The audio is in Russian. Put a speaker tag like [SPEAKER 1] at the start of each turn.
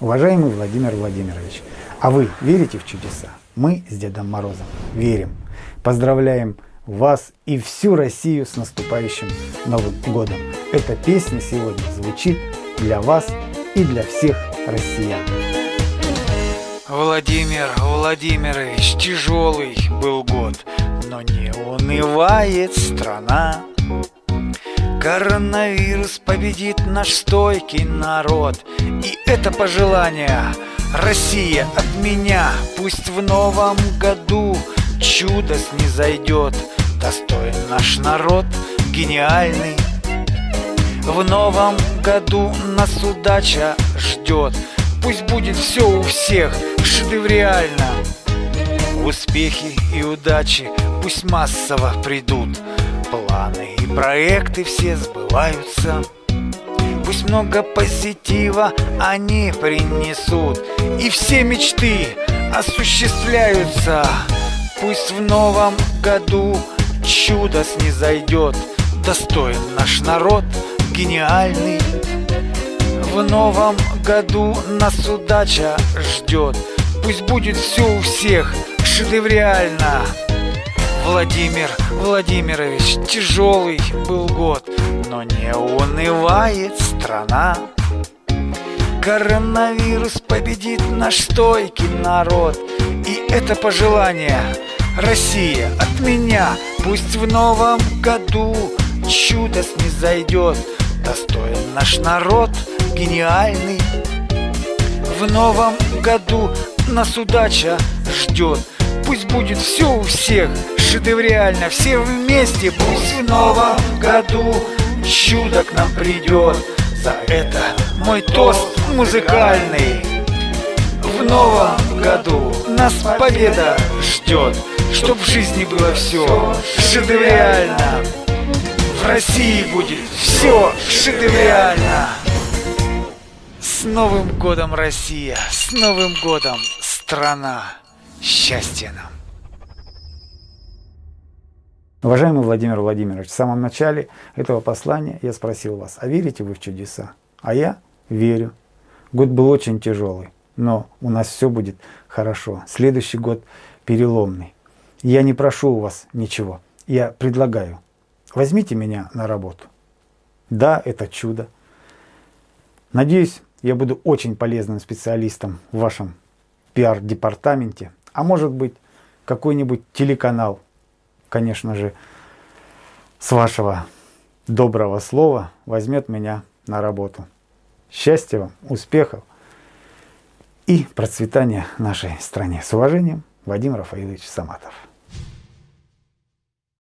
[SPEAKER 1] Уважаемый Владимир Владимирович, а вы верите в чудеса? Мы с Дедом Морозом верим. Поздравляем вас и всю Россию с наступающим Новым Годом. Эта песня сегодня звучит для вас и для всех россиян.
[SPEAKER 2] Владимир Владимирович, тяжелый был год, но не унывает страна. Коронавирус победит наш стойкий народ. И это пожелание Россия от меня. Пусть в новом году чудо снизойдет. Достоин наш народ, гениальный. В новом году нас удача ждет. Пусть будет все у всех шедевриально Успехи и удачи пусть массово придут. Планы проекты все сбываются. Пусть много позитива они принесут. И все мечты осуществляются. Пусть в новом году чудо снизойдет. Достоин наш народ, гениальный. В новом году нас удача ждет. Пусть будет все у всех шедевриально Владимир Владимирович, тяжелый был год, но не унывает страна. Коронавирус победит наш стойкий народ, и это пожелание Россия от меня, пусть в новом году чудо снизойдет, достоин наш народ гениальный. В новом году нас удача ждет, Пусть будет все у всех шедевриально Все вместе, пусть в новом году Чудо к нам придет За это мой тост музыкальный В новом году нас победа ждет Чтоб в жизни было все шедевриально В России будет все шедевриально С Новым годом, Россия! С Новым годом, страна! Счастья нам!
[SPEAKER 1] Уважаемый Владимир Владимирович, в самом начале этого послания я спросил вас, а верите вы в чудеса? А я верю. Год был очень тяжелый, но у нас все будет хорошо. Следующий год переломный. Я не прошу у вас ничего, я предлагаю. Возьмите меня на работу. Да, это чудо. Надеюсь, я буду очень полезным специалистом в вашем пиар-департаменте а может быть какой-нибудь телеканал, конечно же, с вашего доброго слова возьмет меня на работу. Счастья вам, успехов и процветания нашей стране. С уважением, Вадим Рафаилович Саматов.